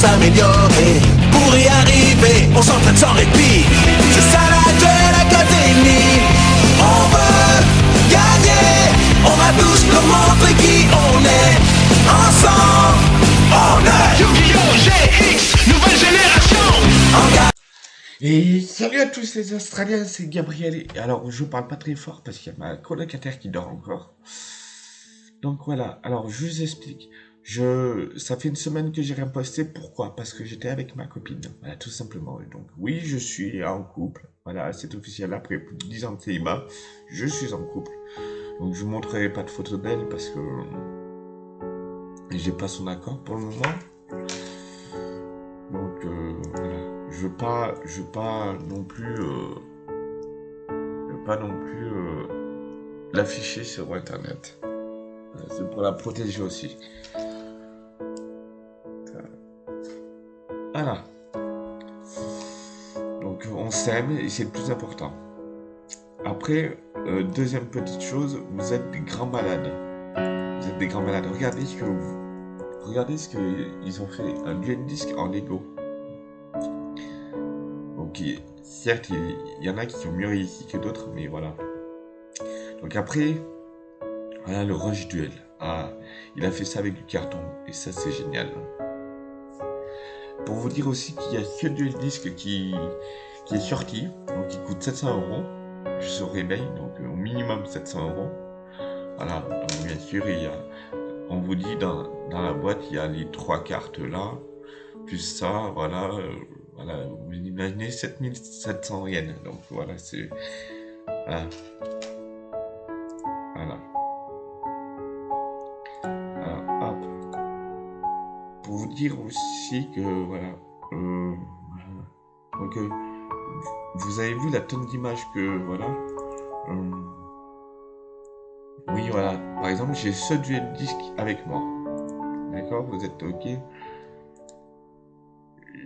s'améliorer. Pour y arriver, on s'entraîne sans répit. C'est ça la Duel Academy. On veut gagner. On va tous leur montrer qui on est. Ensemble, on est Yu-Gi-Oh! GX, nouvelle génération Et salut à tous les Australiens, c'est Gabriel. Et Alors, je parle pas très fort parce qu'il y a ma colocataire qui dort encore. Donc voilà, alors je vous explique. Je, ça fait une semaine que j'ai rien posté. Pourquoi? Parce que j'étais avec ma copine. Voilà, tout simplement. Donc, oui, je suis en couple. Voilà, c'est officiel. Après plus de 10 ans de célibat, je suis en couple. Donc, je vous montrerai pas de photos d'elle parce que j'ai pas son accord pour le moment. Donc, euh, voilà. Je veux pas, je veux pas non plus, euh, pas non plus euh, l'afficher sur Internet. C'est pour la protéger aussi. Voilà. Donc on s'aime et c'est le plus important. Après, euh, deuxième petite chose, vous êtes des grands malades. Vous êtes des grands malades. Regardez ce que vous, regardez ce qu'ils ont fait. Un duel disque en Lego. Certes, il, y en a qui ont mieux réussi que d'autres, mais voilà. Donc après, voilà le Rush Duel. Ah, il a fait ça avec du carton et ça c'est génial. Pour vous dire aussi qu'il y a que Duel Disc qui, qui est sorti, donc il coûte 700 euros sur eBay, donc euh, au minimum 700 euros. Voilà, donc bien sûr, il y a, on vous dit dans, dans la boîte, il y a les trois cartes là, plus ça, voilà, euh, voilà, vous imaginez 7700 yens, donc voilà, c'est, voilà. Voilà. Dire aussi que, voilà, euh, donc, euh, vous avez vu la tonne d'images que, voilà, euh, oui, voilà, par exemple, j'ai ce duel disque avec moi, d'accord, vous êtes ok,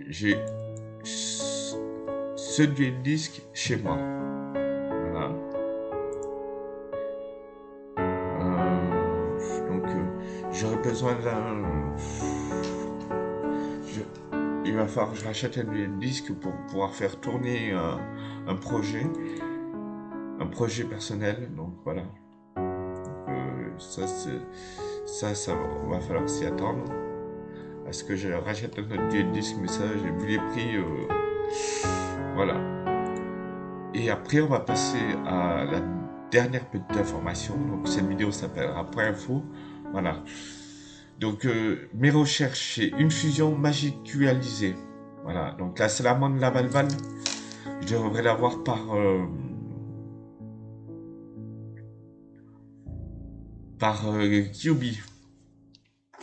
j'ai ce duel disque chez moi, donc, j'aurais besoin d'un. Il va falloir que je rachète un disque pour pouvoir faire tourner un, un projet, un projet personnel. Donc voilà. Donc, euh, ça, ça, ça, va- falloir s'y attendre. À ce que je rachète un autre disque, mais ça, j'ai vu les prix. euh, voilà. Et après, on va passer à la dernière petite information. Donc, cette vidéo s'appellera Point Info. Voilà. Donc, euh, mes recherches, c'est une fusion magicalisée. Voilà. Donc, la salamandre Lavalval, je devrais l'avoir par. euh, par euh, Kyubi.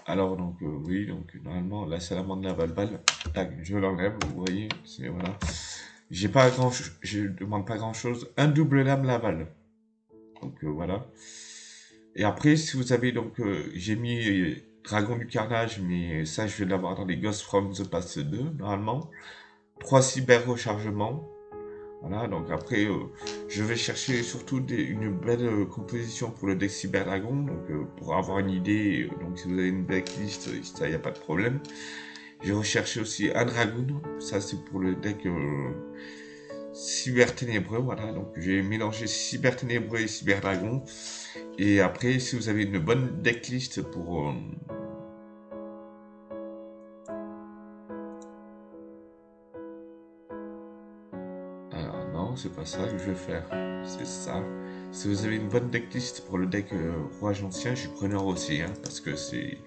Alors, donc, euh, oui, donc, normalement, la salamandre Lavalval, tac, je l'enlève, vous voyez, c'est voilà. J'ai pas grand je demande pas grand chose. Un double lame Laval. Donc voilà. Et après, si vous avez donc, j'ai mis Dragon du Carnage, mais ça je vais l'avoir dans les Ghost from the Past 2, normalement. Trois cyber rechargements. Voilà, donc après, euh, je vais chercher surtout des- une belle euh, composition pour le deck Cyber Dragon, donc euh, pour avoir une idée, euh, donc si vous avez une decklist, euh, ça y a pas de problème. J'ai recherché aussi un Dragoon, ça c'est pour le deck euh, Cyber Ténébreux, voilà, donc j'ai mélangé Cyber Ténébreux et Cyber Dragon. Et après, si vous avez une bonne decklist pour... pas ça que je vais faire, c'est ça. Si vous avez une bonne decklist pour le deck euh, Roi Ancien, je suis preneur aussi, hein, parce que c'est...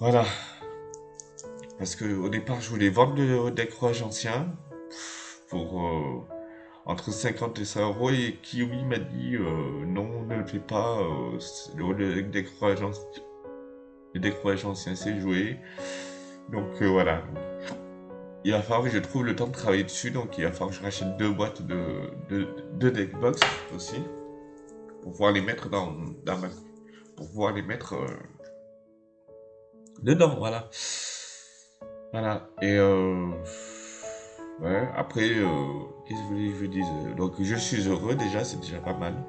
Voilà. Parce que au départ, je voulais vendre le deck Roi Ancien pour euh, entre 50 et 100 euros et Kiwi m'a dit euh, non, ne le fais pas. euh, le, deck Roi Ancien, le deck Roi Ancien, c'est joué. Donc voilà. Il va falloir que je trouve le temps de travailler dessus, donc il va falloir que je rachète deux boîtes de, de, de deck box aussi pour pouvoir les mettre dans, dans ma, pour pouvoir les mettre euh, dedans, voilà. Voilà. Et euh, ouais, après, euh, qu'est-ce que je vous dise? Donc je suis heureux déjà, c'est déjà pas mal.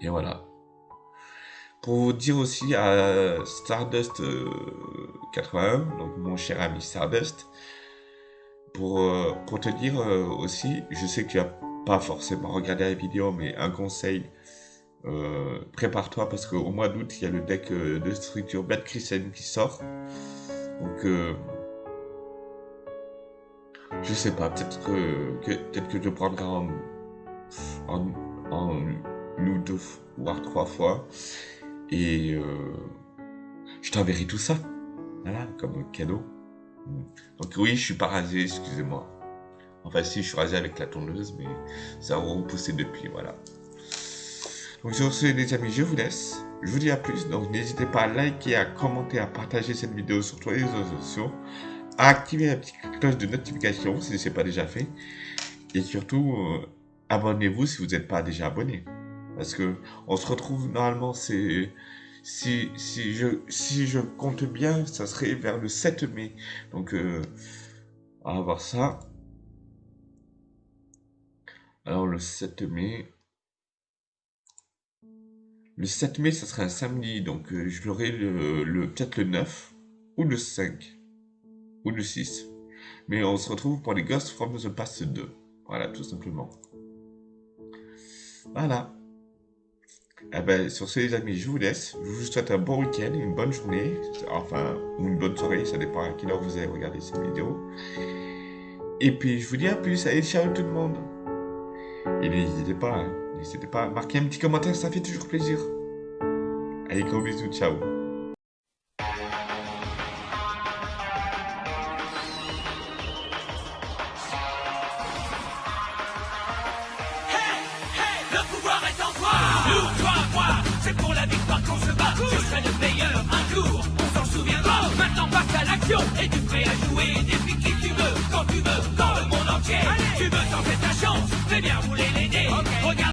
Et voilà. pour vous dire aussi à Stardust 81, donc mon cher ami Stardust, pour, pour te dire aussi, je sais que tu n'as pas forcément regardé la vidéo, mais un conseil, prépare-toi parce qu'au mois d'août, il y a le deck de structure Bad Christian qui sort. Donc, je sais pas, peut-être que, peut-être que je prendrai en, en, en deux, voire trois fois. Et euh, je t'enverrai tout ça. Voilà, comme cadeau. Donc oui, je suis pas rasé, excusez-moi. Enfin si, je suis rasé avec la tondeuse, mais ça a repoussé depuis, voilà. Donc sur ce, les amis, je vous laisse. Je vous dis à plus. Donc n'hésitez pas à liker, à commenter, à partager cette vidéo sur tous les réseaux sociaux à activer la petite cloche de notification si ce n'est pas déjà fait. Et surtout, euh, abonnez-vous si vous n'êtes pas déjà abonné. Parce que on se retrouve normalement, c'est si, je, compte bien, ça serait vers le 7 mai. Donc, euh, on va voir ça. Alors, le 7 mai. Le 7 mai, ça serait un samedi. Donc, euh, je l'aurai le, le peut-être le 9 ou le 5 ou le 6. Mais on se retrouve pour les Ghost from the Past 2. Voilà, tout simplement. Voilà. Eh ben, sur ce, les amis, je vous laisse. Je vous souhaite un bon week-end, une bonne journée, enfin, ou une bonne soirée, ça dépend à quelle heure vous avez regardé cette vidéo. Et puis, je vous dis à plus. Allez, ciao tout le monde. Et n'hésitez pas, hein, n'hésitez pas à marquer un petit commentaire, ça fait toujours plaisir. Allez, gros bisous, ciao.